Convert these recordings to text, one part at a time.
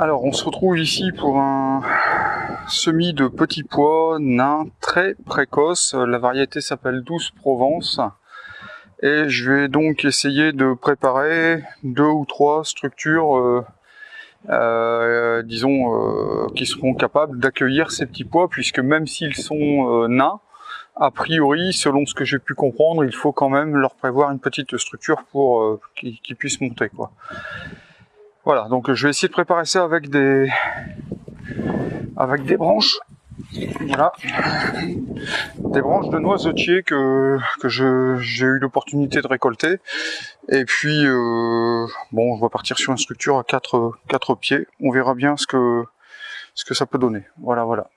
Alors on se retrouve ici pour un semis de petits pois nains très précoce. La variété s'appelle Douce Provence. Et je vais donc essayer de préparer deux ou trois structures, euh, euh, disons, euh, qui seront capables d'accueillir ces petits pois, puisque même s'ils sont nains, a priori, selon ce que j'ai pu comprendre, il faut quand même leur prévoir une petite structure pour qu'ils puissent monter. quoi. Voilà, donc je vais essayer de préparer ça avec des avec des branches. Voilà. Des branches de noisetier que, que j'ai eu l'opportunité de récolter. Et puis, euh, bon, on va partir sur une structure à 4 quatre, pieds. On verra bien ce que, ce que ça peut donner. Voilà, voilà.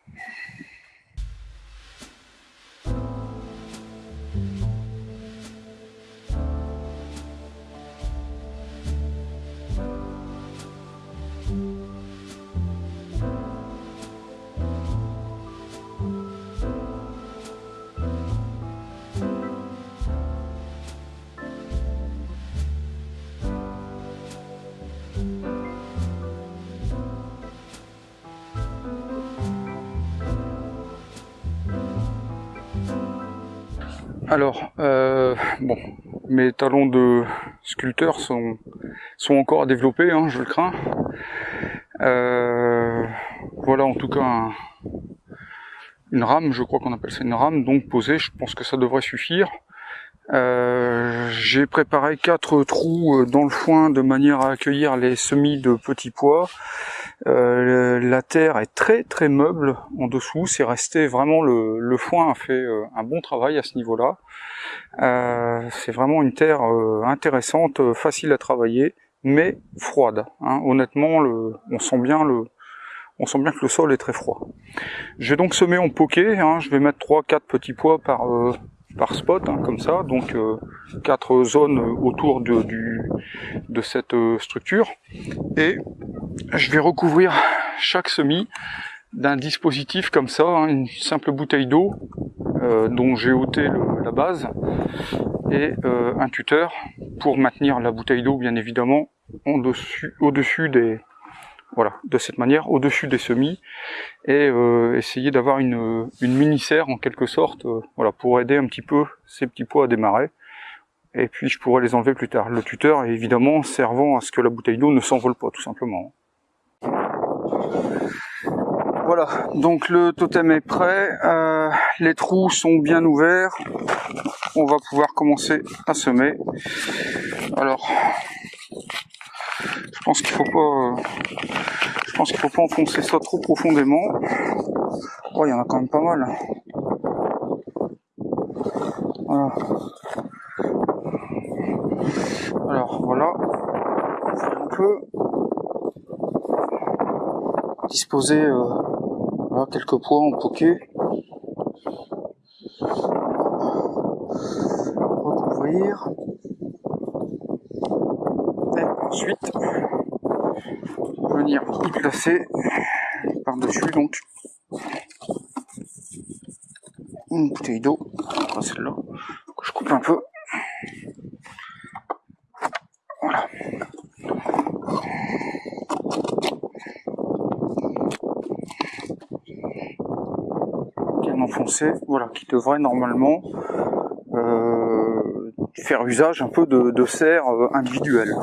Alors, euh, bon, mes talons de sculpteur sont, sont encore à développer, hein, je le crains. Euh, voilà en tout cas une rame, je crois qu'on appelle ça une rame, donc posée, je pense que ça devrait suffire. Euh, j'ai préparé quatre trous dans le foin de manière à accueillir les semis de petits pois. Euh, la terre est très très meuble en dessous, c'est resté vraiment le, le, foin a fait euh, un bon travail à ce niveau-là. Euh, c'est vraiment une terre intéressante, facile à travailler, mais froide. Hein. Honnêtement, le, on sent bien le, on sent bien que le sol est très froid. Je vais donc semer en poké, hein. je vais mettre 3-4 petits pois par, par spot, hein, comme ça, donc quatre zones autour de, du, de cette structure. Et je vais recouvrir chaque semis d'un dispositif comme ça, hein, une simple bouteille d'eau euh, dont j'ai ôté la base et euh, un tuteur pour maintenir la bouteille d'eau bien évidemment au-dessus des voilà de cette manière au-dessus des semis et euh, essayer d'avoir une, une mini serre en quelque sorte voilà pour aider un petit peu ces petits pois à démarrer et puis je pourrais les enlever plus tard. Le tuteur évidemment servant à ce que la bouteille d'eau ne s'envole pas tout simplement. Voilà, donc le totem est prêt, euh, les trous sont bien ouverts, on va pouvoir commencer à semer. Alors, je pense qu'il faut pas, je pense qu'il faut pas enfoncer ça trop profondément. Oh, il y en a quand même pas mal. Voilà. Alors voilà, un peu disposer euh, quelques poids en poké. Recouvrir. Et ensuite venir placer par-dessus donc une bouteille d'eau, celle-là, que je coupe un peu. enfoncé, voilà, qui devrait normalement euh, faire usage un peu de, de serre euh, individuelle.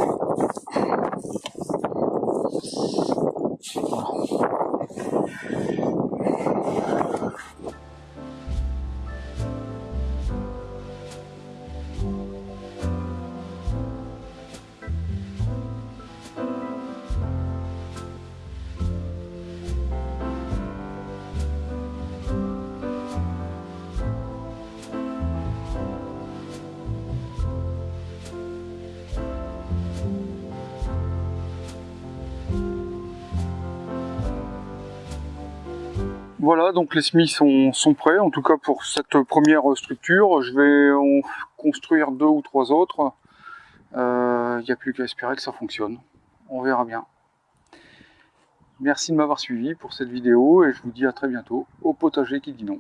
Voilà, donc les semis sont, prêts, en tout cas pour cette première structure. Je vais en construire deux ou trois autres. Il euh, n'y a plus qu'à espérer que ça fonctionne. On verra bien. Merci de m'avoir suivi pour cette vidéo et je vous dis à très bientôt au potager qui dit non.